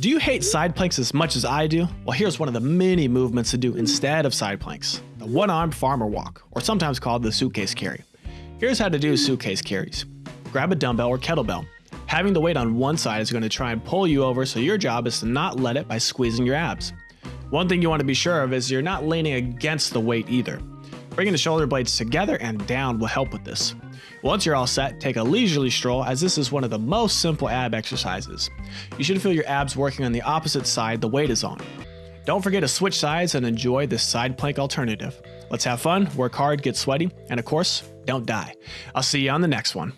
Do you hate side planks as much as I do? Well, here's one of the many movements to do instead of side planks the one armed farmer walk, or sometimes called the suitcase carry. Here's how to do suitcase carries grab a dumbbell or kettlebell. Having the weight on one side is going to try and pull you over, so your job is to not let it by squeezing your abs. One thing you want to be sure of is you're not leaning against the weight either. Bringing the shoulder blades together and down will help with this. Once you're all set, take a leisurely stroll as this is one of the most simple ab exercises. You should feel your abs working on the opposite side the weight is on. Don't forget to switch sides and enjoy this side plank alternative. Let's have fun, work hard, get sweaty, and of course, don't die. I'll see you on the next one.